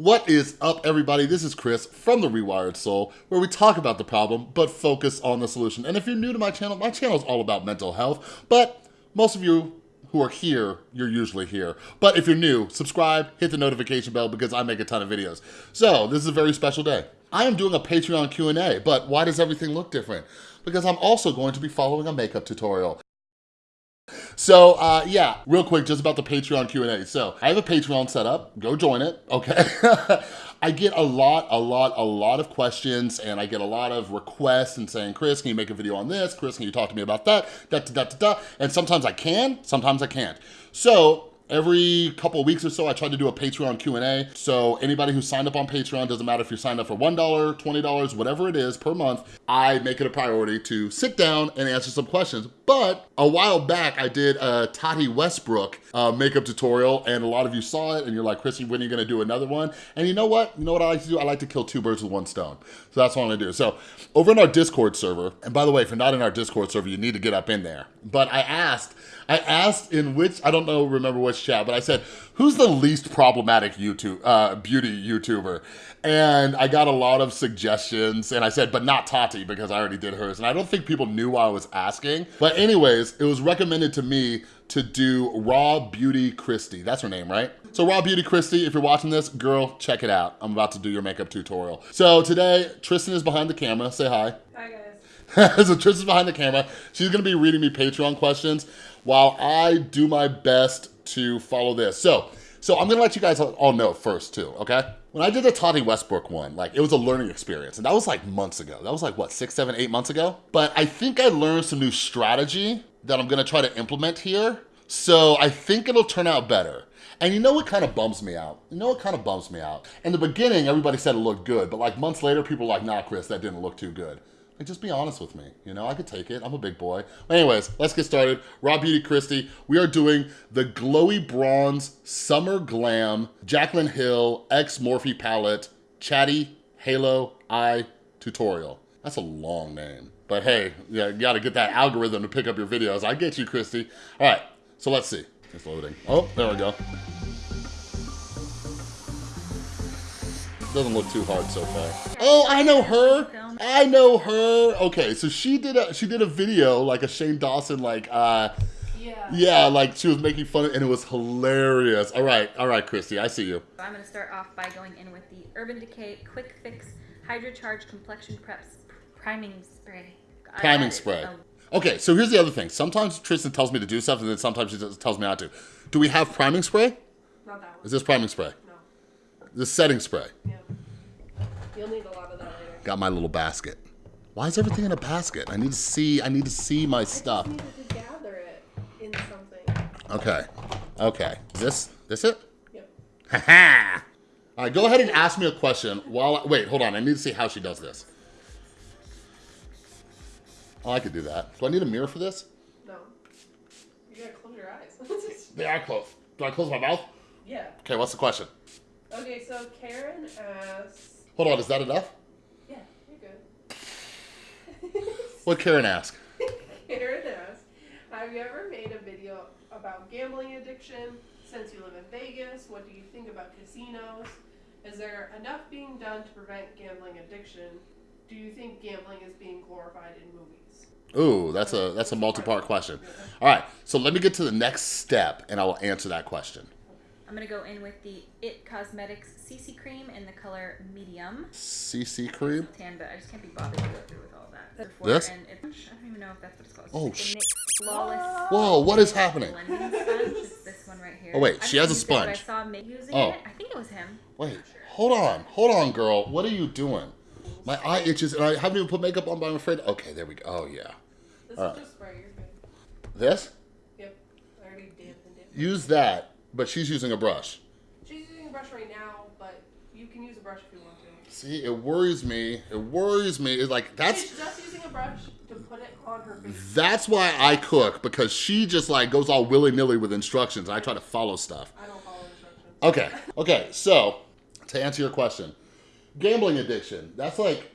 What is up, everybody? This is Chris from The Rewired Soul, where we talk about the problem, but focus on the solution. And if you're new to my channel, my channel is all about mental health, but most of you who are here, you're usually here. But if you're new, subscribe, hit the notification bell because I make a ton of videos. So this is a very special day. I am doing a Patreon Q&A, but why does everything look different? Because I'm also going to be following a makeup tutorial. So uh, yeah, real quick, just about the Patreon Q&A. So I have a Patreon set up, go join it, okay? I get a lot, a lot, a lot of questions and I get a lot of requests and saying, Chris, can you make a video on this? Chris, can you talk to me about that? Da, da, da, da, da. And sometimes I can, sometimes I can't. So Every couple weeks or so, I try to do a Patreon Q&A. So anybody who signed up on Patreon, doesn't matter if you're signed up for $1, $20, whatever it is per month, I make it a priority to sit down and answer some questions. But a while back, I did a Tati Westbrook uh, makeup tutorial and a lot of you saw it and you're like, Chrissy, when are you gonna do another one? And you know what? You know what I like to do? I like to kill two birds with one stone. So that's what I'm gonna do. So over in our Discord server, and by the way, if you're not in our Discord server, you need to get up in there. But I asked, I asked in which, I don't know, remember which chat, but I said, who's the least problematic YouTube, uh, beauty YouTuber? And I got a lot of suggestions and I said, but not Tati because I already did hers. And I don't think people knew why I was asking. But anyways, it was recommended to me to do Raw Beauty Christy. That's her name, right? So Raw Beauty Christy, if you're watching this, girl, check it out. I'm about to do your makeup tutorial. So today, Tristan is behind the camera. Say hi. Hi guys. so Tristan's behind the camera. She's gonna be reading me Patreon questions while I do my best to follow this. So, so I'm gonna let you guys all know first too, okay? When I did the Tati Westbrook one, like it was a learning experience and that was like months ago. That was like what, six, seven, eight months ago? But I think I learned some new strategy that I'm gonna try to implement here. So I think it'll turn out better. And you know what kind of bums me out? You know what kind of bums me out? In the beginning, everybody said it looked good, but like months later, people were like, nah, Chris, that didn't look too good. Like, just be honest with me. You know, I could take it. I'm a big boy. Anyways, let's get started. Raw Beauty Christy. We are doing the Glowy Bronze Summer Glam Jaclyn Hill X Morphe Palette Chatty Halo Eye Tutorial. That's a long name. But hey, yeah, you gotta get that algorithm to pick up your videos. I get you, Christy. All right, so let's see. It's loading. Oh, there we go. Doesn't look too hard so far. Oh, I know her. I know her. Okay, so she did a she did a video like a Shane Dawson like uh Yeah. yeah, like she was making fun of and it was hilarious. All right, all right, Christy, I see you. I'm going to start off by going in with the Urban Decay Quick Fix Hydro Charge Complexion Preps Priming Spray. Priming spray. a- Okay, so here's the other thing. Sometimes Tristan tells me to do stuff and then sometimes she just tells me not to. Do we have priming spray? Not that one. Is this priming spray? No. This setting spray. Yeah. You'll need a lot of that later. Got my little basket. Why is everything in a basket? I need to see, I need to see my stuff. just needed to gather it in something. Okay, okay. Is this, this it? Yep. Ha All right, go ahead and ask me a question while, I, wait, hold on. I need to see how she does this. Oh, I could do that. Do I need a mirror for this? No. You gotta close your eyes. They are closed. Do I close my mouth? yeah. Okay, what's the question? Okay, so Karen asks. Hold on, is that enough? Yeah, you're good. What Karen ask? Karen asks, have you ever made a video about gambling addiction? Since you live in Vegas, what do you think about casinos? Is there enough being done to prevent gambling addiction? Do you think gambling is being glorified in movies? Ooh, that's a that's a multi-part question. All right, so let me get to the next step and I will answer that question. I'm going to go in with the IT Cosmetics CC Cream in the color Medium. CC cream? Tan, but I just can't be bothered to go through with all that. Before, This? And it, I don't even know if that's what it's called. It's Oh, like sh- Flawless Whoa, what is happening? blending sponge. It's this one right here. Oh, wait, she haven't has a used it, I sponge. saw Meg using Oh. it. I think it was him. Wait, hold on, hold on, girl. What are you doing? My eye itches and I haven't even put makeup on, but I'm afraid. Okay, there we go. Oh, yeah. This Alright. is just spray, you're good. This? Yep. I already dampened it. Use that, but she's using a brush. She's using a brush right now, but you can use a brush if you want to. See, it worries me. It worries me. It's like, that's She's just using a brush to put it on her face. that's why I cook, because she just like goes all willy-nilly with instructions. I try to follow stuff. I don't follow instructions. Okay, okay, so to answer your question, gambling addiction, that's like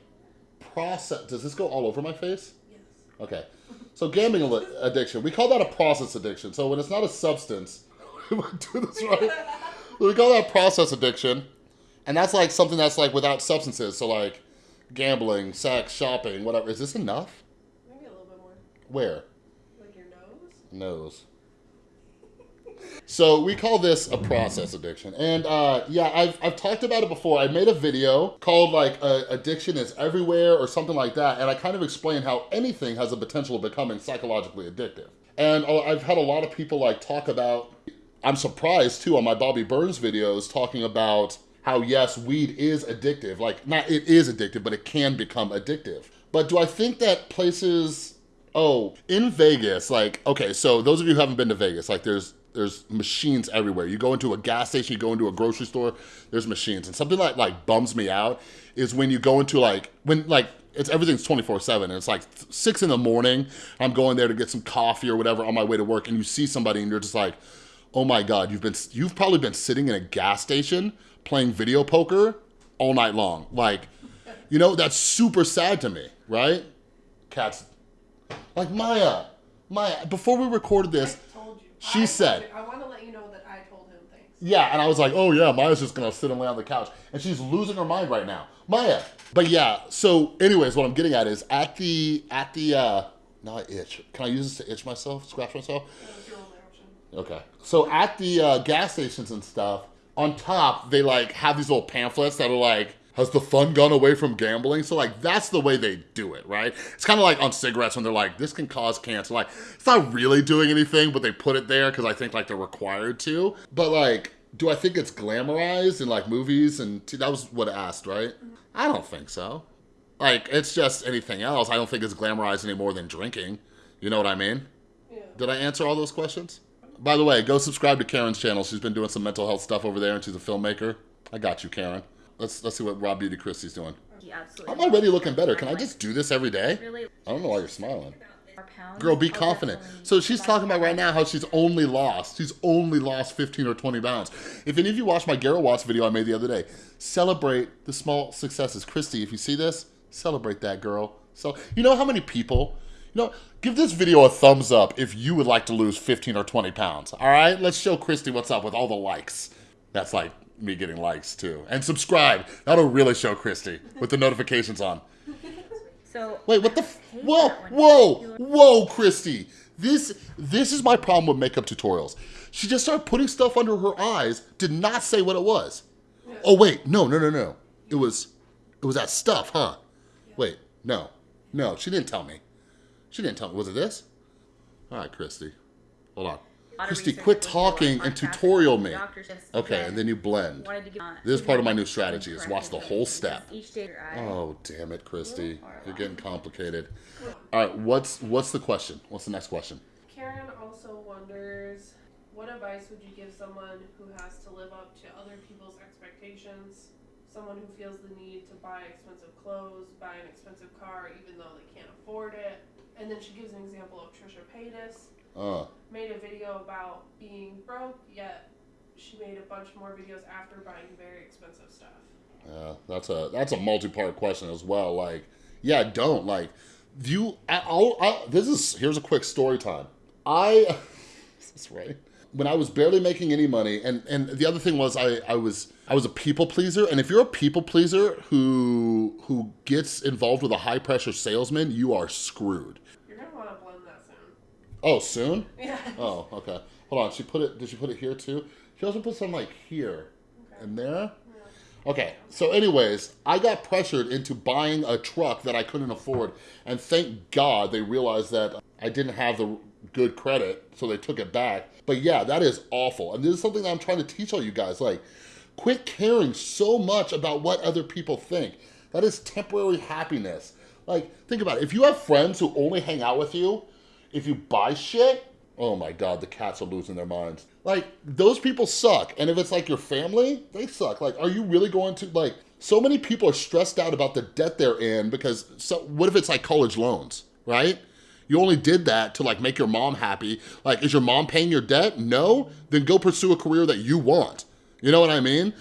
process. Does this go all over my face? Yes. Okay. So gambling addiction, we call that a process addiction. So when it's not a substance, I this right? we call that process addiction. And that's like something that's like without substances. So like gambling, sex, shopping, whatever. Is this enough? Maybe a little bit more. Where? Like your nose? Nose. So we call this a process addiction. And uh, yeah, I've, I've talked about it before. I made a video called like uh, addiction is everywhere or something like that. And I kind of explain how anything has a potential of becoming psychologically addictive. And I've had a lot of people like talk about, I'm surprised too on my Bobby Burns videos talking about how yes, weed is addictive. Like not it is addictive, but it can become addictive. But do I think that places Oh, in Vegas, like, okay, so those of you who haven't been to Vegas, like there's there's machines everywhere. You go into a gas station, you go into a grocery store, there's machines. And something that like bums me out is when you go into like, when like, it's everything's 24 seven and it's like six in the morning, I'm going there to get some coffee or whatever on my way to work and you see somebody and you're just like, oh my God, you've been, you've probably been sitting in a gas station playing video poker all night long. Like, you know, that's super sad to me, right? Cats, like Maya, Maya, before we recorded this, I told you. She I said-. I want to let you know that I told him things. Yeah, and I was like, oh yeah, Maya's just gonna sit and lay on the couch. And she's losing her mind right now. Maya. But yeah, so anyways, what I'm getting at is at the, at the, uh, now I itch. Can I use this to itch myself, scratch myself? That was your only option. Okay. So at the uh, gas stations and stuff, on top, they like have these little pamphlets that are like, has the fun gone away from gambling? So like, that's the way they do it, right? It's kind of like on cigarettes when they're like, this can cause cancer. Like, it's not really doing anything, but they put it there because I think like they're required to. But like, do I think it's glamorized in like movies? And that was what I asked, right? I don't think so. Like, it's just anything else. I don't think it's glamorized any more than drinking. You know what I mean? Yeah. Did I answer all those questions? By the way, go subscribe to Karen's channel. She's been doing some mental health stuff over there, and she's a filmmaker. I got you, Karen. Let's let's see what Raw Beauty Christy's doing. Absolutely. I'm already looking better. Can I just do this every day? really? I don't know why you're smiling. Girl, be confident. So she's talking about right now how she's only lost. She's only lost 15 or 20 pounds. If any of you watched my Garrow Watts video I made the other day, celebrate the small successes. Christy, if you see this, celebrate that girl. So you know how many people, know, give this video a thumbs up if you would like to lose 15 or 20 pounds. All right, let's show Christy what's up with all the likes. That's like me getting likes too. And subscribe. That'll really show Christy with the notifications on. So Wait, what the? F- whoa, whoa, whoa, Christy. This this is my problem with makeup tutorials. She just started putting stuff under her eyes. Did not say what it was. Oh wait, no, no, no, no. It was it was that stuff, huh? Wait, no, no. She didn't tell me. She didn't tell me. Was it this? All right, Christy. Hold on. a lot of Christy, quit talking and tutorial me. Okay, and then you blend. wanted to give- This is part of my new strategy is watch the whole step. Each day your eye. Oh, damn it, Christy. You're getting complicated. All right, what's what's the question? What's the next question? Karen also wonders, what advice would you give someone who has to live up to other people's expectations? Someone who feels the need to buy expensive clothes, buy an expensive car, even though they can't afford it. And then she gives an example of Trisha Paytas. Uh, Made a video about being broke, yet she made a bunch more videos after buying very expensive stuff. yeah, that's a that's a multi-part question as well. Like, yeah, don't like you. I, I'll, this is here's a quick story time. I, is this right? When I was barely making any money, and and the other thing was I I was I was a people pleaser, and if you're a people pleaser who who gets involved with a high pressure salesman, you are screwed. You're gonna want to blend that soon. Oh, soon? Yeah. Oh, okay. Hold on. She put it. Did she put it here too? She also put some like here and there. Okay. So, anyways, I got pressured into buying a truck that I couldn't afford, and thank God they realized that I didn't have the good credit, so they took it back. But yeah, that is awful, and this is something that I'm trying to teach all you guys. Like, quit caring so much about what other people think. That is temporary happiness. Like, think about it. If you have friends who only hang out with you, if you buy shit, oh my god, the cats are losing their minds. Like, those people suck. And if it's like your family, they suck. Like, are you really going to, like, so many people are stressed out about the debt they're in because, so what if it's like college loans, right? You only did that to like make your mom happy. Like, is your mom paying your debt? No? Then go pursue a career that you want. You know what I mean?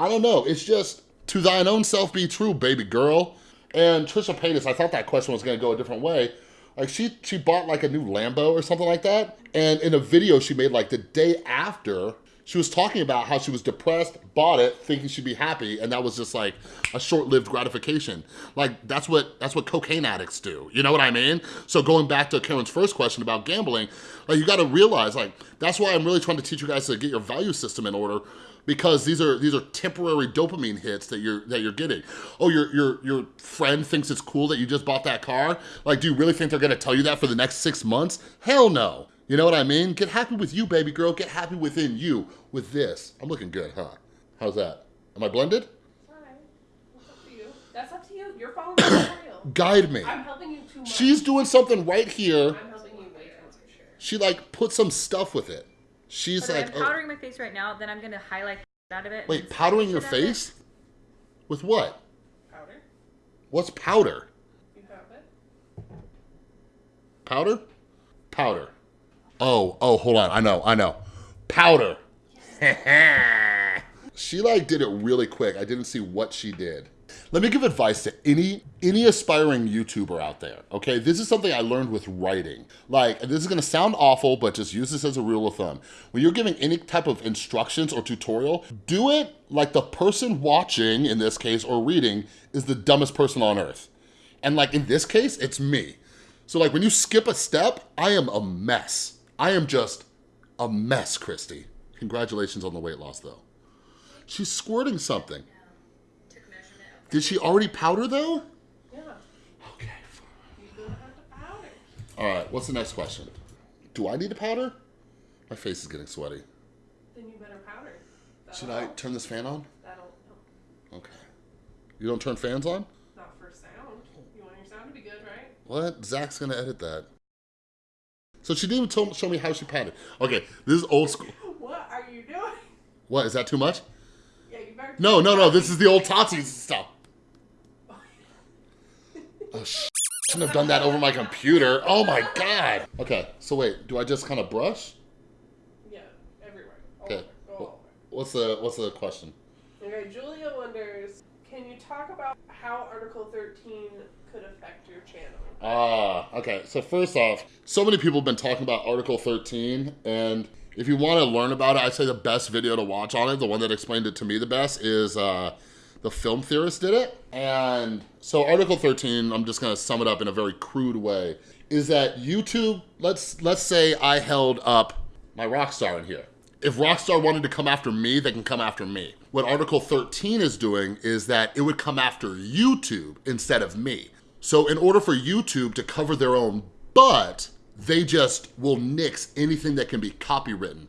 I don't know. It's just to thine own self be true, baby girl. And Trisha Paytas, I thought that question was gonna go a different way. Like she she bought like a new Lambo or something like that. And in a video she made like the day after, She was talking about how she was depressed, bought it, thinking she'd be happy, and that was just like a short-lived gratification. Like that's what that's what cocaine addicts do. You know what I mean? So going back to Karen's first question about gambling, like you got to realize like that's why I'm really trying to teach you guys to get your value system in order because these are these are temporary dopamine hits that you're that you're getting. Oh, your your your friend thinks it's cool that you just bought that car. Like, do you really think they're gonna tell you that for the next six months? Hell no. You know what I mean? Get happy with you, baby girl. Get happy within you with this. I'm looking good, huh? How's that? Am I blended? Alright. That's up to you. That's up to you. You're following the tutorial. Guide me. I'm helping you too much. She's doing something right here. I'm helping you way too much. She like put some stuff with it. She's Okay, like, I'm oh, powdering my face right now. Then I'm gonna highlight out of it. wait, powdering your shit it. face? With what? Powder. What's powder? You have it. Powder? Powder. Oh, oh, hold on. I know, I know. Powder. she like did it really quick. I didn't see what she did. Let me give advice to any any aspiring YouTuber out there, okay? This is something I learned with writing. Like, this is gonna sound awful, but just use this as a rule of thumb. When you're giving any type of instructions or tutorial, do it like the person watching, in this case, or reading, is the dumbest person on earth. And like in this case, it's me. So like when you skip a step, I am a mess. I am just a mess, Christy. Congratulations on the weight loss though. She's squirting something. Did she already powder though? Yeah. Okay. You're gonna have to powder. All right, what's the next question? Do I need to powder? My face is getting sweaty. Then you better powder. That'll Should I help. turn this fan on? That'll help. Okay. You don't turn fans on? Not for sound. You want your sound to be good, right? What? Zach's gonna edit that. So she didn't even tell, show me how she powdered. Okay, this is old school. What are you doing? What, is that too much? Yeah, you better. No, no, no, this is the old Tati stuff. Oh, sh- shouldn't have done that over my computer. Oh my god. Okay, so wait, do I just kind of brush? Yeah, everywhere. All Okay. over. What's the what's the question? Okay, Julia wonders, can you talk about how Article 13 could affect your channel? Ah, okay. So first off, so many people have been talking about Article 13, and if you want to learn about it, I'd say the best video to watch on it, the one that explained it to me the best, is uh, the film theorist did it. And so Article 13, I'm just gonna sum it up in a very crude way, is that YouTube, let's let's say I held up my rock star in here. If Rockstar wanted to come after me, they can come after me. What Article 13 is doing is that it would come after YouTube instead of me. So in order for YouTube to cover their own butt, they just will nix anything that can be copywritten.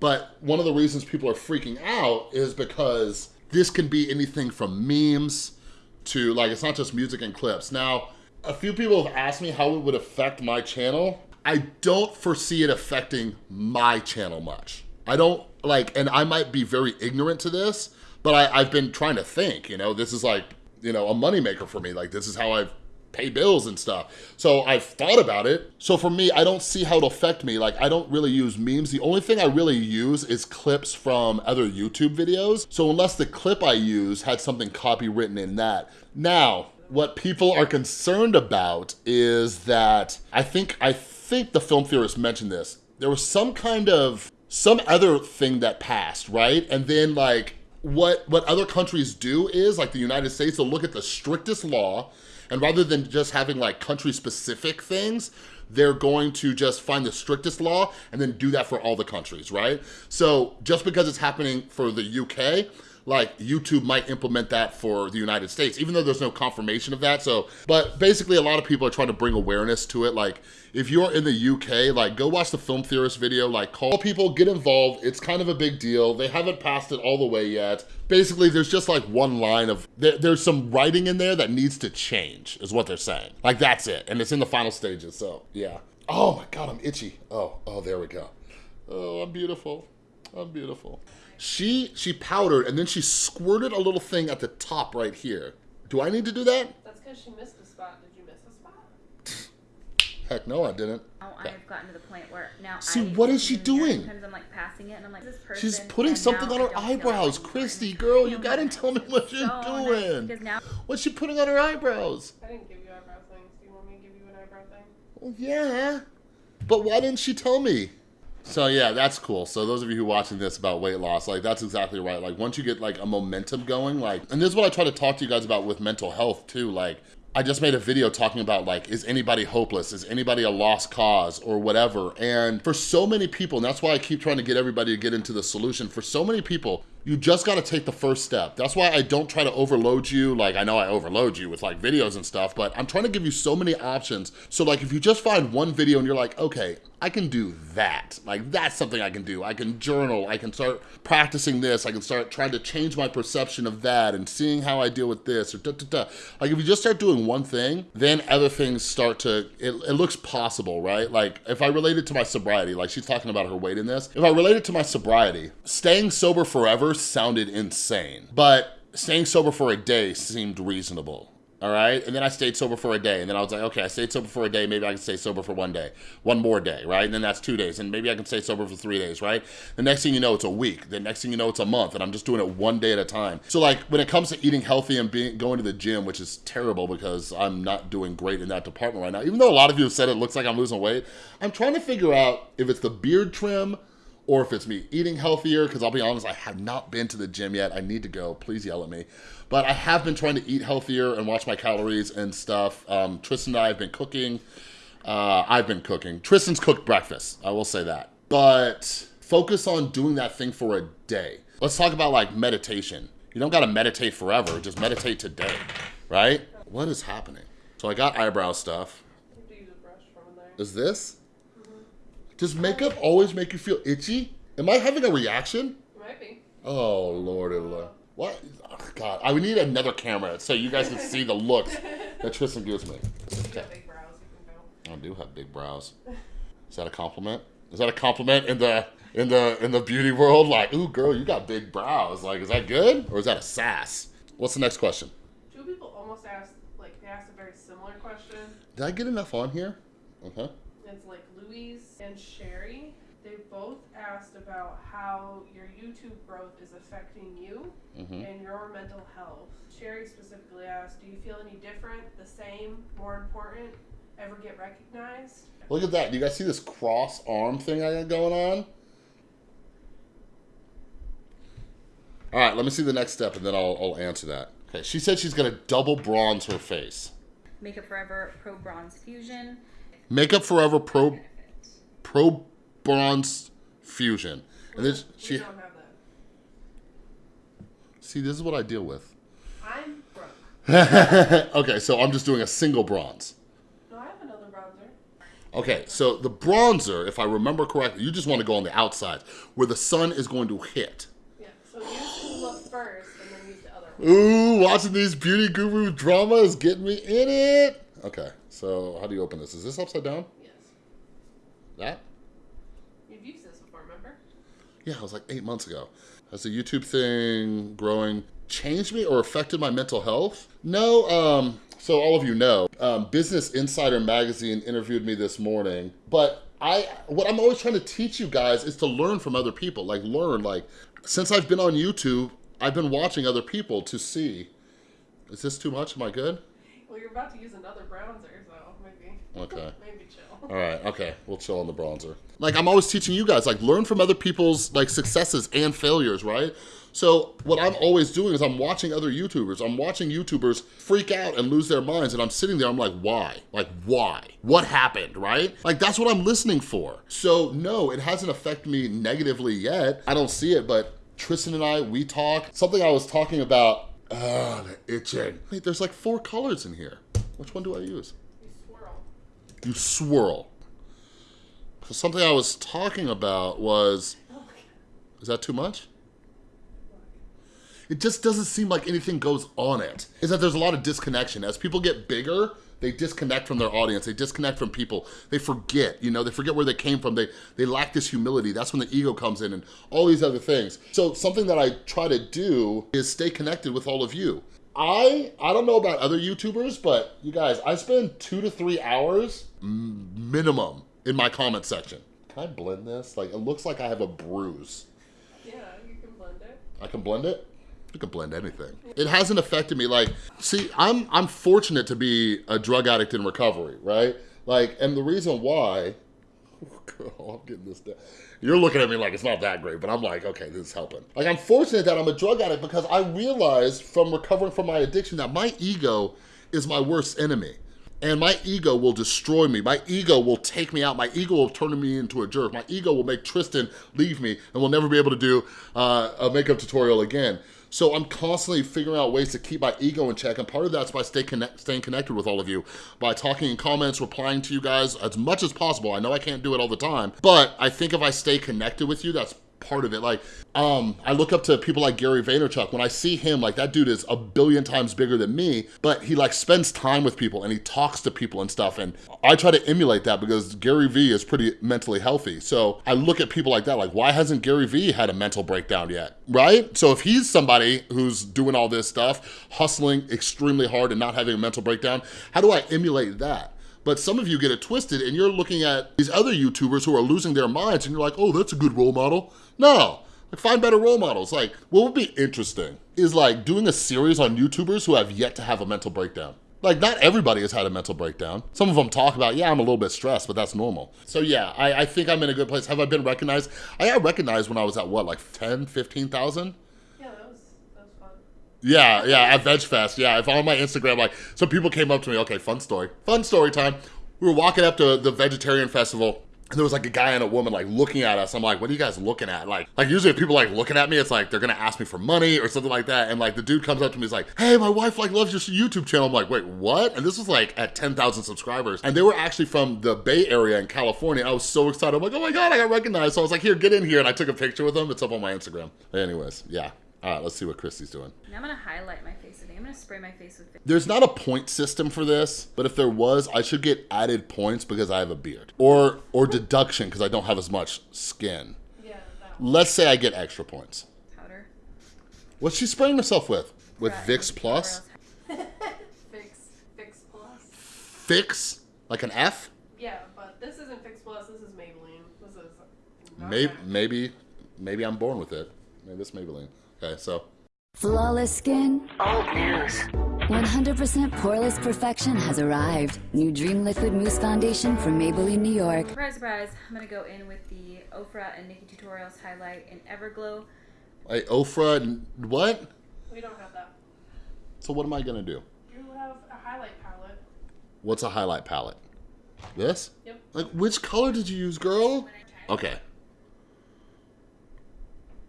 But one of the reasons people are freaking out is because this can be anything from memes to like, it's not just music and clips. Now, a few people have asked me how it would affect my channel. I don't foresee it affecting my channel much. I don't like, and I might be very ignorant to this, but I, I've been trying to think, you know, this is like, you know, a moneymaker for me. Like, this is how I've pay bills and stuff. So I've thought about it. So for me, I don't see how it'll affect me. Like I don't really use memes. The only thing I really use is clips from other YouTube videos. So unless the clip I use had something copywritten in that. Now, what people are concerned about is that I think I think the film theorist mentioned this. There was some kind of some other thing that passed, right? And then like what what other countries do is like the United States they'll look at the strictest law and rather than just having like country specific things, they're going to just find the strictest law and then do that for all the countries, right? So just because it's happening for the UK, like YouTube might implement that for the United States, even though there's no confirmation of that. So, but basically a lot of people are trying to bring awareness to it. Like if you're in the UK, like go watch the film theorist video, like call people, get involved. It's kind of a big deal. They haven't passed it all the way yet. Basically, there's just like one line of, there, there's some writing in there that needs to change is what they're saying. Like that's it. And it's in the final stages, so yeah. Oh my God, I'm itchy. Oh, oh, there we go. Oh, I'm beautiful. I'm beautiful. She she powdered and then she squirted a little thing at the top right here. Do I need to do that? That's because she missed a spot. Did you miss a spot? Heck no, I didn't. Now I've gotten to the point where now See, I what is she doing? Sometimes I'm like passing it and I'm like, this person. She's putting something on her don't feel like eyebrows. Christy, girl, you Feel gotta nice. tell me what you're So nice, doing. because now What's she putting on her eyebrows? I didn't give you eyebrow things. Do you want me to give you an eyebrow thing? Well, yeah. But why didn't she tell me? So yeah, that's cool. So those of you who are watching this about weight loss, like that's exactly right. Like once you get like a momentum going, like, and this is what I try to talk to you guys about with mental health too. Like I just made a video talking about like, is anybody hopeless? Is anybody a lost cause or whatever? And for so many people, and that's why I keep trying to get everybody to get into the solution. For so many people, you just gotta take the first step. That's why I don't try to overload you. Like I know I overload you with like videos and stuff, but I'm trying to give you so many options. So like if you just find one video and you're like, okay, I can do that. Like that's something I can do. I can journal, I can start practicing this, I can start trying to change my perception of that and seeing how I deal with this or da da da. Like if you just start doing one thing, then other things start to, it, it looks possible, right? Like if I relate it to my sobriety, like she's talking about her weight in this, if I relate it to my sobriety, staying sober forever sounded insane, but staying sober for a day seemed reasonable. All right. And then I stayed sober for a day. And then I was like, okay, I stayed sober for a day. Maybe I can stay sober for one day, one more day. Right. And then that's two days. And maybe I can stay sober for three days. Right. The next thing you know, it's a week. The next thing you know, it's a month. And I'm just doing it one day at a time. So like when it comes to eating healthy and being going to the gym, which is terrible because I'm not doing great in that department right now, even though a lot of you have said it looks like I'm losing weight, I'm trying to figure out if it's the beard trim or if it's me eating healthier, because I'll be honest, I have not been to the gym yet. I need to go. Please yell at me. But I have been trying to eat healthier and watch my calories and stuff. Um, Tristan and I have been cooking. Uh, I've been cooking. Tristan's cooked breakfast, I will say that. But focus on doing that thing for a day. Let's talk about like meditation. You don't gotta meditate forever, just meditate today, right? What is happening? So I got eyebrow stuff. Is have to use a brush from there. Is this? Does makeup always make you feel itchy? Am I having a reaction? Might be. Oh, Lord, oh, Lord. What? Oh, God, I would need another camera so you guys can see the looks that Tristan gives me. Okay. got brows. You. I do have big brows. Is that a compliment? Is that a compliment in the in the in the beauty world? Like, ooh, girl, you got big brows. Like, is that good or is that a sass? What's the next question? Two people almost asked, like, they asked a very similar question. Did I get enough on here? Okay. It's like Louise and Sherry. They both asked about how your YouTube growth is affecting you hmm and your mental health. Sherry specifically asked, Do you feel any different, the same, more important, ever get recognized? Look at that. Do you guys see this cross arm thing I got going on? All right, let me see the next step and then I'll, I'll answer that. Okay, she said she's gonna double bronze her face. Makeup Forever Pro Bronze Fusion. Makeup Forever Pro Benefit. Pro Bronze Fusion. And we she don't have that. see this is what I deal with. I'm broke. okay, so I'm just doing a single bronze. No, I have another bronzer. Okay, so the bronzer, if I remember correctly, you just want to go on the outside where the sun is going to hit. Yeah, so use the look first and then use the other one. Ooh, watching these beauty guru drama is getting me in it. Okay, so how do you open this? Is this upside down? Yes. That? You've used this before, remember? Yeah, it was like eight months ago. Has the YouTube thing growing changed me or affected my mental health? No, um, so all of you know, um, Business Insider Magazine interviewed me this morning, but I, what I'm always trying to teach you guys is to learn from other people, like learn, like, since I've been on YouTube, I've been watching other people to see, is this too much? Am I good? You're about to use another bronzer, so maybe. Okay. maybe chill. All right, okay, we'll chill on the bronzer. Like I'm always teaching you guys, like learn from other people's like successes and failures, right? So what I'm always doing is I'm watching other YouTubers. I'm watching YouTubers freak out and lose their minds and I'm sitting there, I'm like, why? Like why? What happened, right? Like that's what I'm listening for. So no, it hasn't affected me negatively yet. I don't see it, but Tristan and I, we talk. Something I was talking about, ah, the itching. Wait, there's like four colors in here. Which one do I use? You swirl. you swirl. So something I was talking about was, oh is that too much? It just doesn't seem like anything goes on it. Is that there's a lot of disconnection. As people get bigger, they disconnect from their audience. They disconnect from people. They forget, you know, they forget where they came from. They, they lack this humility. That's when the ego comes in and all these other things. So something that I try to do is stay connected with all of you. I, I don't know about other YouTubers, but you guys, I spend two to three hours minimum in my comment section. Can I blend this? Like, it looks like I have a bruise. Yeah, you can blend it. I can blend it. You can blend anything. It hasn't affected me. Like, see, I'm I'm fortunate to be a drug addict in recovery, right? Like, and the reason why, Girl, I'm getting this down. You're looking at me like it's not that great, but I'm like, okay, this is helping. Like, I'm fortunate that I'm a drug addict because I realized from recovering from my addiction that my ego is my worst enemy. And my ego will destroy me. My ego will take me out. My ego will turn me into a jerk. My ego will make Tristan leave me and will never be able to do uh, a makeup tutorial again. So I'm constantly figuring out ways to keep my ego in check, and part of that's by stay connect, staying connected with all of you, by talking in comments, replying to you guys as much as possible. I know I can't do it all the time, but I think if I stay connected with you, that's part of it. Like, um, I look up to people like Gary Vaynerchuk. When I see him, like that dude is a billion times bigger than me, but he like spends time with people and he talks to people and stuff. And I try to emulate that because Gary Vee is pretty mentally healthy. So I look at people like that, like why hasn't Gary Vee had a mental breakdown yet, right? So if he's somebody who's doing all this stuff, hustling extremely hard and not having a mental breakdown, how do I emulate that? But some of you get it twisted and you're looking at these other YouTubers who are losing their minds and you're like, oh, that's a good role model. No, like find better role models. Like what would be interesting is like doing a series on YouTubers who have yet to have a mental breakdown. Like not everybody has had a mental breakdown. Some of them talk about, yeah, I'm a little bit stressed, but that's normal. So yeah, I, I think I'm in a good place. Have I been recognized? I got recognized when I was at what, like 10, 15,000? Yeah, that was that was fun. Yeah, yeah, at Veg Fest. Yeah, if on my Instagram, like, some people came up to me, okay, fun story. Fun story time. We were walking up to the vegetarian festival, and there was like a guy and a woman like looking at us. I'm like, what are you guys looking at? Like, like usually if people like looking at me, it's like they're gonna ask me for money or something like that. And like the dude comes up to me, he's like, hey, my wife like loves your YouTube channel. I'm like, wait, what? And this was like at 10,000 subscribers. And they were actually from the Bay Area in California. I was so excited. I'm like, oh my God, I got recognized. So I was like, here, get in here. And I took a picture with them. It's up on my Instagram. Anyways, yeah. All right, let's see what Christy's doing. Now I'm gonna highlight my face today. I'm gonna spray my face with. There's not a point system for this, but if there was, I should get added points because I have a beard. Or or deduction because I don't have as much skin. Yeah, that. Let's say I get extra points. powder. What's she spraying herself with? With Right, Vicks Plus? Fix Fix Plus. Fix? Like an F? Yeah, but this isn't Fix Plus. This is Maybelline. This is Maybe, maybe, maybe I'm born with it. Maybe it's Maybelline. Okay, so Flawless skin, Old news. 100% poreless perfection has arrived. New Dream Liquid Mousse Foundation from Maybelline, New York. Surprise, surprise. I'm gonna go in with the Ofra and NikkieTutorials highlight in Everglow. Hey, Ofra, n- what? We don't have that. So what am I gonna do? You have a highlight palette. What's a highlight palette? This? Yep. Like, which color did you use, girl? Okay.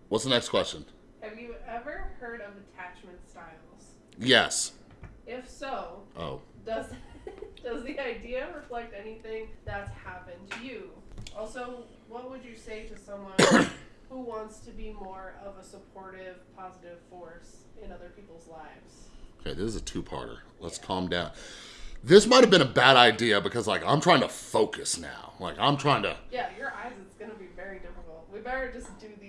What's the next question? Have you ever heard of attachment styles? Yes. If so, Oh. does does the idea reflect anything that's happened to you? Also, what would you say to someone who wants to be more of a supportive, positive force in other people's lives? Okay, this is a two-parter. Let's calm down. This might have been a bad idea because, like, I'm trying to focus now. Like, I'm trying to... Yeah, your eyes it's gonna be very difficult. We better just do then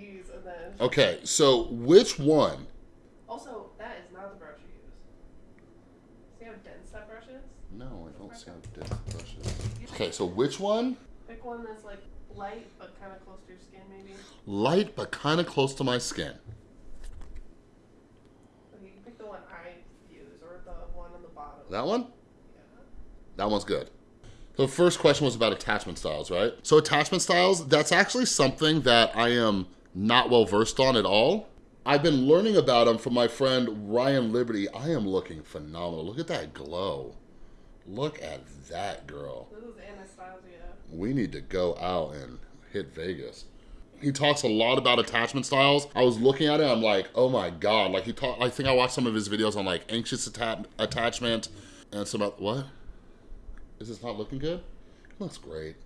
Okay, so which one? Also, that is not the brush you use. See how dense that brush is? No, I don't see how dense the brush is. Okay, so which one? Pick one that's like light but kind of close to your skin, maybe. Light, but kind of close to my skin. Okay, you can pick the one I use or the one on the bottom. That one? Yeah. That one's good. The first question was about attachment styles, right? So attachment styles, that's actually something that I am not well versed on at all. I've been learning about them from my friend Ryan Liberty. I am looking phenomenal. Look at that glow. Look at that girl. This is Anastasia. We need to go out and hit Vegas. He talks a lot about attachment styles. I was looking at it, I'm like, oh my God. Like he talked, I think I watched some of his videos on like anxious atta attachment and some, what? Is this not looking good? It looks great.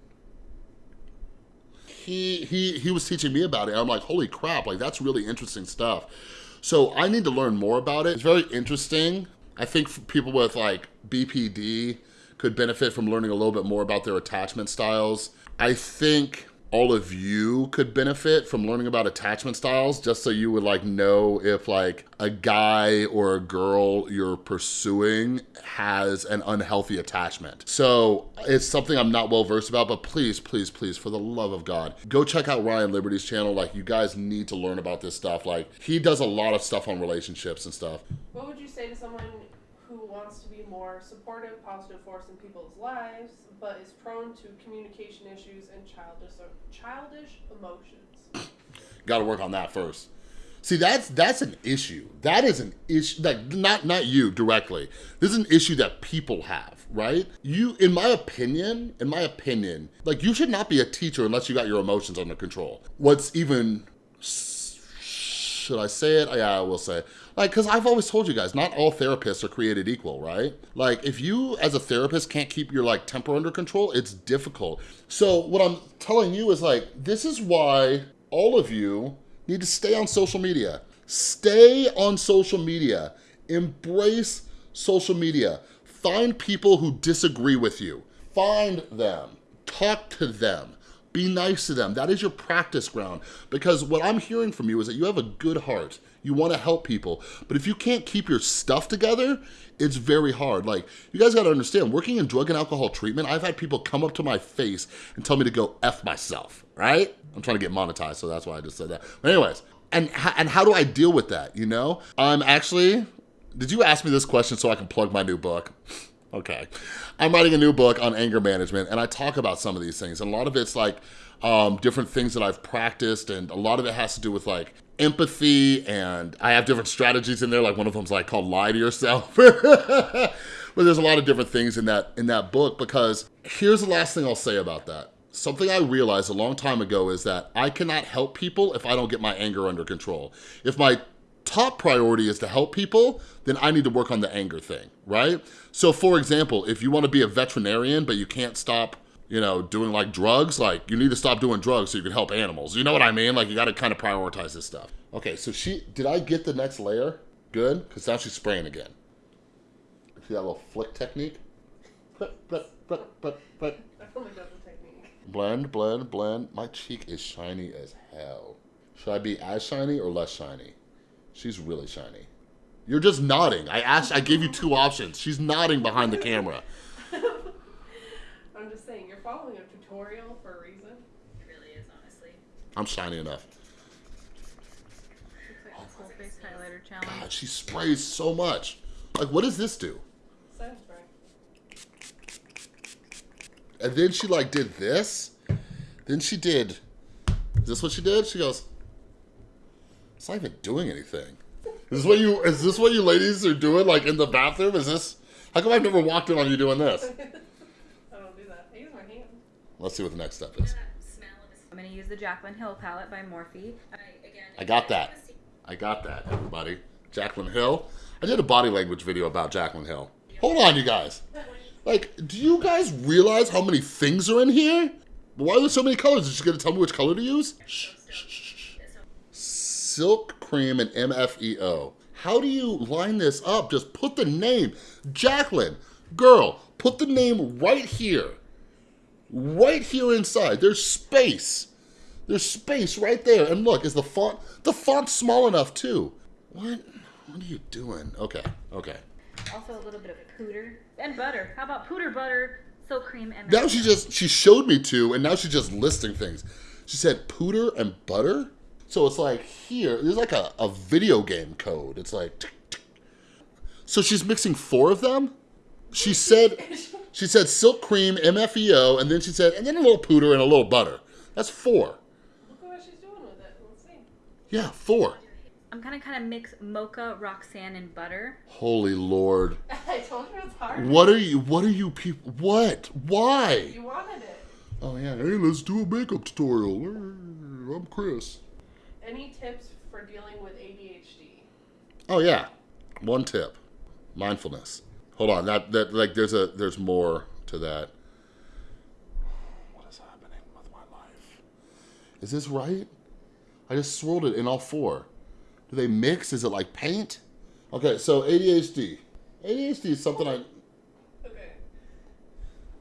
He, he, he was teaching me about it. I'm like, holy crap, like that's really interesting stuff. So I need to learn more about it. It's very interesting. I think people with like BPD could benefit from learning a little bit more about their attachment styles. I think all of you could benefit from learning about attachment styles just so you would like know if like a guy or a girl you're pursuing has an unhealthy attachment. So it's something I'm not well versed about, but please, please, please, for the love of God, go check out Ryan Liberty's channel. Like you guys need to learn about this stuff. Like he does a lot of stuff on relationships and stuff. What would you say to someone who wants to be more supportive, positive force in people's lives, but is prone to communication issues and childish childish emotions. Got to work on that first. See, that's that's an issue. That is an issue. Like not not you directly. This is an issue that people have, right? You, in my opinion, in my opinion, like you should not be a teacher unless you got your emotions under control. What's even should I say it? Yeah, I will say. It. Like, because I've always told you guys, not all therapists are created equal, right? Like, if you, as a therapist, can't keep your, like, temper under control, it's difficult. So what I'm telling you is, like, this is why all of you need to stay on social media. Stay on social media. Embrace social media. Find people who disagree with you. Find them. Talk to them. Be nice to them. That is your practice ground. Because what I'm hearing from you is that you have a good heart. You want to help people. But if you can't keep your stuff together, it's very hard. Like, you guys got to understand, working in drug and alcohol treatment, I've had people come up to my face and tell me to go F myself, right? I'm trying to get monetized, so that's why I just said that. But anyways, and, and how do I deal with that, you know? I'm actually, did you ask me this question so I can plug my new book? Okay. I'm writing a new book on anger management, and I talk about some of these things. And a lot of it's like um, different things that I've practiced, and a lot of it has to do with like empathy, and I have different strategies in there. Like one of them's like called lie to yourself. but there's a lot of different things in that in that book because here's the last thing I'll say about that. Something I realized a long time ago is that I cannot help people if I don't get my anger under control. If my top priority is to help people, then I need to work on the anger thing, right? So for example, if you wanna be a veterinarian, but you can't stop you know, doing like drugs, like you need to stop doing drugs so you can help animals. You know what I mean? Like you gotta kind of prioritize this stuff. Okay, so she, did I get the next layer? Good, because now she's spraying again. See that little flick technique? But, but, but, but, but. I only got the technique. Blend, blend, blend. My cheek is shiny as hell. Should I be as shiny or less shiny? She's really shiny. You're just nodding. I asked, I gave you two options. She's nodding behind the camera. I'm just saying, you're following a tutorial for a reason. It really is, honestly. I'm shiny enough. Looks like the face highlighter challenge. God, she sprays so much. Like, what does this do? Setting spray. And then she like did this. Then she did. Is this what she did? She goes. It's not even doing anything. Is this what you? Is this what you ladies are doing? Like in the bathroom? Is this? How come I've never walked in on you doing this? I don't do that. I use my hand. Let's see what the next step is. I'm gonna use the Jaclyn Hill palette by Morphe. I, again, I got that. I got that, everybody. Jaclyn Hill. I did a body language video about Jaclyn Hill. Hold on, you guys. Like, do you guys realize how many things are in here? Why are there so many colors? Is she gonna tell me which color to use? Shh, shh, shh, shh. Silk Cream and MFEO. How do you line this up? Just put the name. Jaclyn, girl, put the name right here. Right here inside. There's space. There's space right there. And look, is the font, the font's small enough too. What? What are you doing? Okay, okay. Also a little bit of pooter and butter. How about pooter butter, silk cream, and Now she just, she showed me two and now she's just listing things. She said pooter and butter. So it's like here, there's like a, a video game code. It's like, tick, tick. so she's mixing four of them? She said, she said silk cream, MFEO, and then she said, and then a little pooter and a little butter. That's four. Look at what she's doing with it. Let's see. Yeah, four. I'm gonna kind of mix mocha, Roxanne, and butter. Holy Lord. I told you it's hard. What are you, what are you people, what? Why? You wanted it. Oh yeah, hey, let's do a makeup tutorial. I'm Chris. Any tips for dealing with ADHD? Oh yeah, one tip, mindfulness. Hold on, that that like there's a there's more to that. What is happening with my life? Is this right? I just swirled it in all four. Do they mix? Is it like paint? Okay, so ADHD. ADHD is something I. Okay.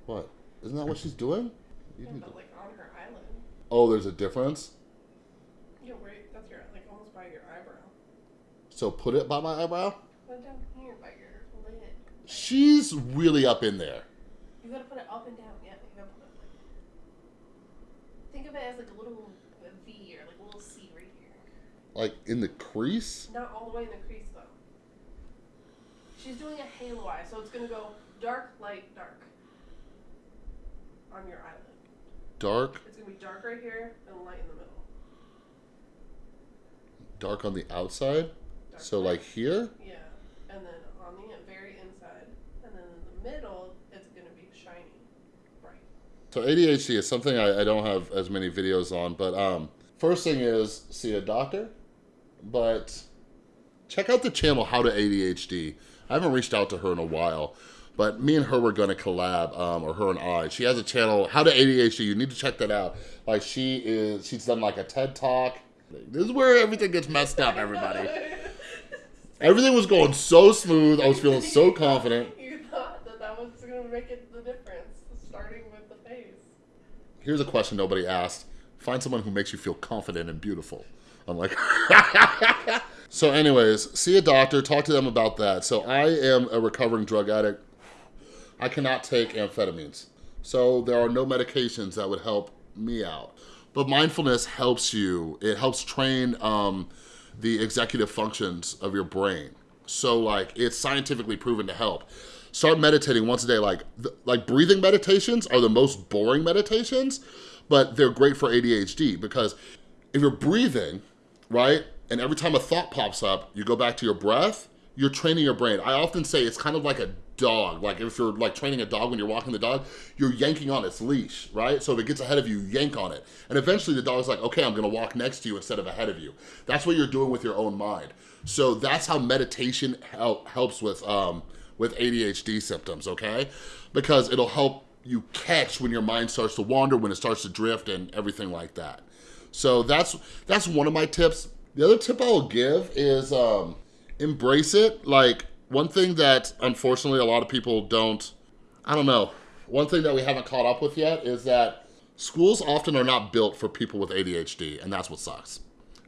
What? Isn't that what she's doing? You Yeah, need to- but like on her eyelid. Oh, there's a difference. Yeah, right. That's your like almost by your eyebrow. So put it by my eyebrow. Put it down here by your lid. She's really up in there. You gotta put it up and down. Yeah, you gotta put it like. Think of it as like a little V or like a little C right here. Like in the crease. Not all the way in the crease though. She's doing a halo eye, so it's gonna go dark, light, dark on your eyelid. Dark, It's gonna be dark right here and light in the middle. dark on the outside. Dark So light. like here. Yeah, and then on the inside, and then in the middle, it's gonna be shiny, bright. So ADHD is something I, I don't have as many videos on, but um, first thing is see a doctor, but check out the channel How to ADHD. I haven't reached out to her in a while, but me and her were gonna collab, um, or her and I. She has a channel How to ADHD. You need to check that out. Like she is, she's done like a TED talk. This is where everything gets messed up, everybody. Everything was going so smooth. I was feeling so confident. It the difference, starting with the face. Here's a question nobody asked. Find someone who makes you feel confident and beautiful. I'm like, so anyways, see a doctor, talk to them about that. So I am a recovering drug addict. I cannot take amphetamines. So there are no medications that would help me out. But mindfulness helps you. It helps train um, the executive functions of your brain. So like it's scientifically proven to help. Start meditating once a day. Like th- like breathing meditations are the most boring meditations, but they're great for ADHD because if you're breathing, right, and every time a thought pops up, you go back to your breath, you're training your brain. I often say it's kind of like a dog. Like if you're like training a dog when you're walking the dog, you're yanking on its leash, right? So if it gets ahead of you, yank on it. And eventually the dog's like, okay, I'm gonna walk next to you instead of ahead of you. That's what you're doing with your own mind. So that's how meditation help, helps with, um, with ADHD symptoms, okay? Because it'll help you catch when your mind starts to wander, when it starts to drift and everything like that. So that's that's one of my tips. The other tip I'll give is um, embrace it. Like one thing that unfortunately a lot of people don't, I don't know, one thing that we haven't caught up with yet is that schools often are not built for people with ADHD and that's what sucks.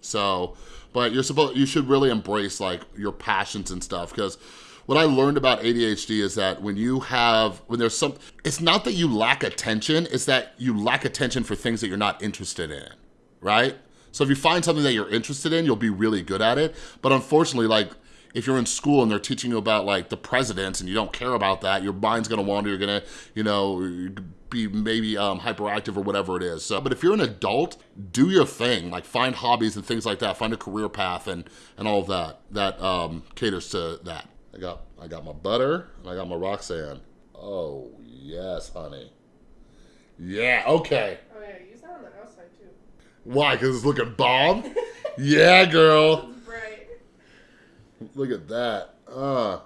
So, but you're supposed, you should really embrace like your passions and stuff because what I learned about ADHD is that when you have, when there's some, it's not that you lack attention, it's that you lack attention for things that you're not interested in, right? So if you find something that you're interested in, you'll be really good at it. But unfortunately, like if you're in school and they're teaching you about like the presidents and you don't care about that, your mind's gonna wander, you're gonna, you know, be maybe um, hyperactive or whatever it is. So, but if you're an adult, do your thing, like find hobbies and things like that, find a career path and, and all of that, that um, caters to that. I got, I got my butter and I got my Roxanne. Oh, yes, honey. Yeah, okay. Oh yeah, use that on the outside too. Why? Because it's looking bomb? yeah, girl. It's bright. Look at that. Uh,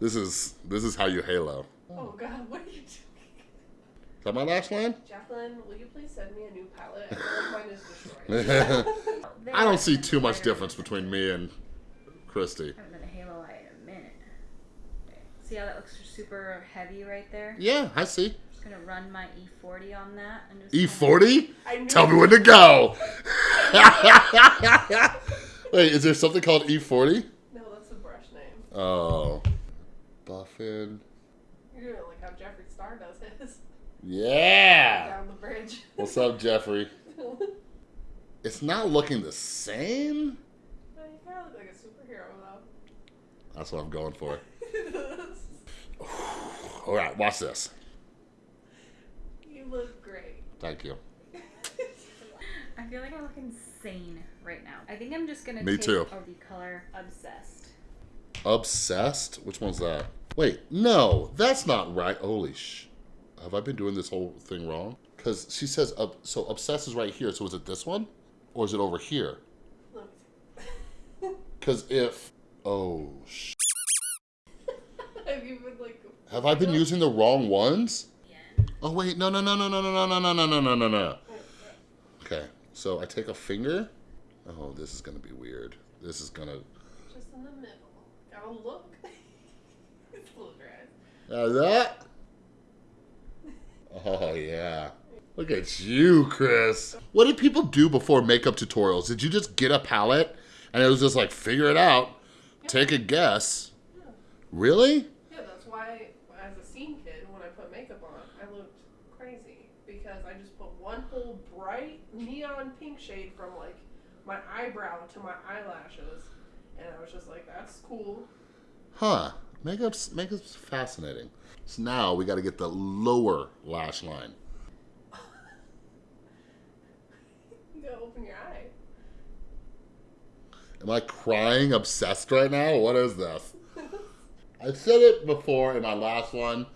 this is this is how you halo. Oh god, what are you doing? Is that my last line? Jacqueline, will you please send me a new palette? Mine is destroyed. I don't see too much difference between me and Christy. I haven't done a halo eye in a minute. Okay. See how that looks super heavy right there? Yeah, I see. just gonna run my E40 on that E40? I knew Tell me when to go. Wait, is there something called E40? No, that's the brush name. Oh. Buffin. You're gonna like how Jeffree Star does his Yeah. down the bridge. What's up, Jeffree? It's not looking the same. you kind of look like a superhero That's what I'm going for. Though. All right, watch this. you look great. Thank you. I feel like I look insane right now. I think I'm just gonna Me take too. the color obsessed. Obsessed? Which one's that? Wait, no, that's not right. Holy sh. Have I been doing this whole thing wrong? Because she says, uh, so obsessed is right here. So is it this one? Or is it over here? Because if, oh, sh. see. Have you been like? Have I been using the wrong ones? Oh, wait, no, no, no, no, no, no, no, no, no, no, no, no, no. Okay, so I take a finger. Oh, this is going to be weird. This is going to, Just in the middle. Gotta look. little dry. uh, that? Oh, yeah. Look at you, Chris. What did people do before makeup tutorials? Did you just get a palette and it was just like, figure it out, take a guess? Really? Yeah, that's why as a scene kid, when I put makeup on, I looked crazy because I just put one whole bright neon pink shade from like my eyebrow to my eyelashes, and I was just like, "That's cool." Huh. Makeup's, makeup's fascinating. So now we got to get the lower lash line. You gotta open your eye. Am I crying obsessed right now? What is this? I said it before in my last one,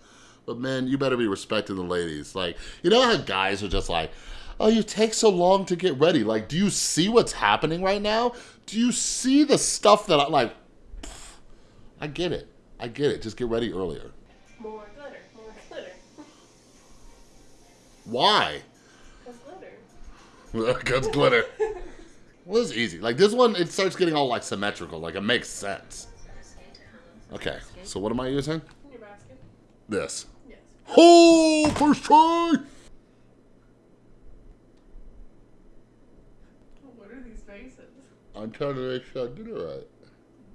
but man, you better be respecting the ladies. Like, you know how guys are just like, oh, you take so long to get ready. Like, do you see what's happening right now? Do you see the stuff that I like? pff, I get it. I get it. Just get ready earlier. More glitter. More glitter. Why? Cause glitter. Because glitter. Well, this is easy. Like this one, it starts getting all like symmetrical. Like it makes sense. Okay, so what am I using? In your basket. This. Yes. Oh, first try! What are these faces? I'm trying to make sure I did it right.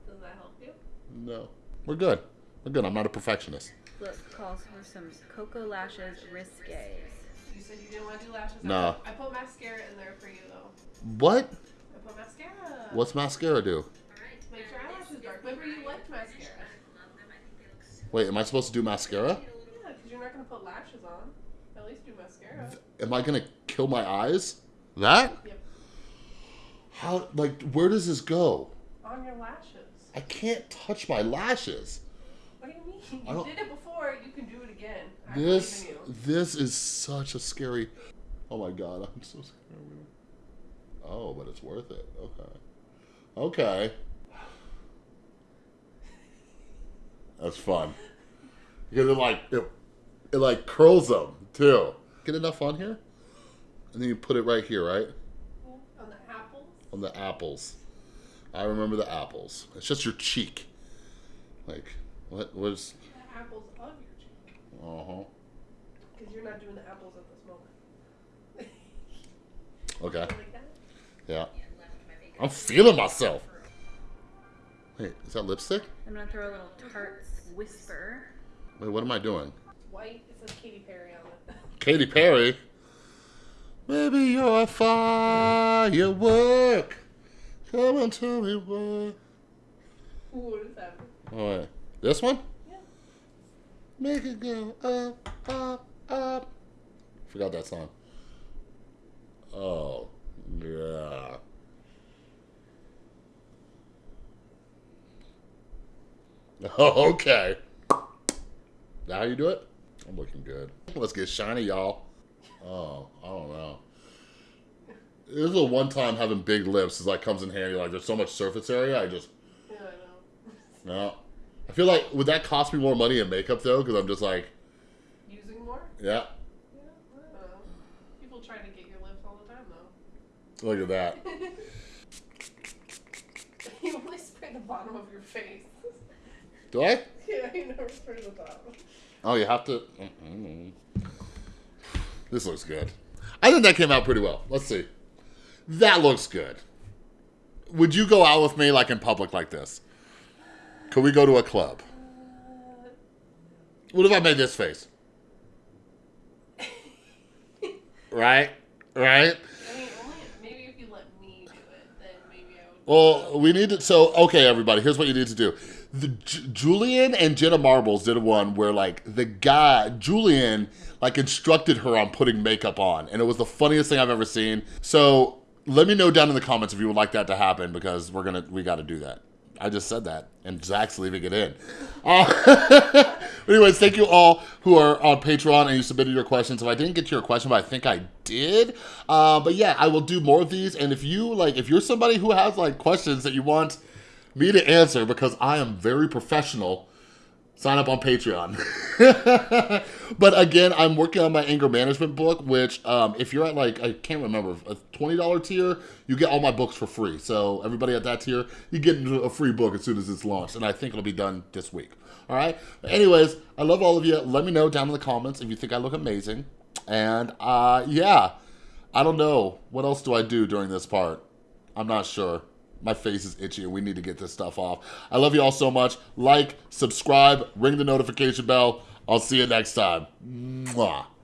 Does that help you? No. We're good. We're good. I'm not a perfectionist. Look, calls for some Cocoa Lashes Risque. You said you didn't want to do lashes. I No. put- I put mascara in there for you though. What? I put mascara. What's mascara do? Makes your eyelashes dark. Remember you liked mascara. Wait, am I supposed to do mascara? Yeah, because you're not gonna put lashes on. At least do mascara. Am I gonna kill my eyes? That? Yep. How, like, where does this go? On your lashes. I can't touch my lashes. What do you mean? You did it before. You can do it again. I This, believe in you. this is such a scary, oh my God, I'm so scared. Oh, but it's worth it. Okay. Okay. That's fun. Because it like, it, it like curls them too. Get enough on here? And then you put it right here, right? On the apples. On the apples. I remember the apples. It's just your cheek. Like, what was, The apples of your cheek. uh-huh. Because you're not doing the apples at this moment. Okay. like? Yeah. I'm feeling myself. Wait, is that lipstick? I'm gonna throw a little Tarte's Whisper. Wait, what am I doing? White. It says Katy Perry on it. Katy Perry. Maybe you're a firework. Come and tell me. Ooh, what is that? Oh, wait. This one? Yeah. Make it go up, up, up. Forgot that song. Oh, yeah. Okay. Now how you do it? I'm looking good. Let's get shiny, y'all. Oh, I don't know. This is a one time having big lips is like comes in handy. Like there's so much surface area. I just Yeah, I know. no. I feel like would that cost me more money in makeup though? Because I'm just like Using more? yeah. Yeah. I don't know. People try to get your lips all the time though. Look at that. you only spray the bottom of your face. Do I? yeah, you never spray the bottom. Oh, you have to. mm This looks good. I think that came out pretty well. Let's see. That looks good. Would you go out with me like in public like this? Could we go to a club? What if I made this face? Right? Right? I mean, only maybe if you let me do it, then maybe I would. Well, we need to. So, okay, everybody, here's what you need to do. The J- Julian and Jenna Marbles did one where, like, the guy Julian, like, instructed her on putting makeup on, and it was the funniest thing I've ever seen. So, let me know down in the comments if you would like that to happen because we're gonna we got to do that. I just said that, and Zach's leaving it in. Uh, anyways, thank you all who are on Patreon and you submitted your questions. If I didn't get to your question, but I think I did. Uh, but yeah, I will do more of these. And if you like, if you're somebody who has like questions that you want me to answer, because I am very professional, sign up on Patreon. but again, I'm working on my anger management book, which um, if you're at like, I can't remember, a $20 tier, you get all my books for free. So everybody at that tier, you get a free book as soon as it's launched. And I think it'll be done this week. All right. But anyways, I love all of you. Let me know down in the comments if you think I look amazing. And uh, yeah, I don't know. What else do I do during this part? I'm not sure. My face is itchy and we need to get this stuff off. I love you all so much. Like, subscribe, ring the notification bell. I'll see you next time. Mwah.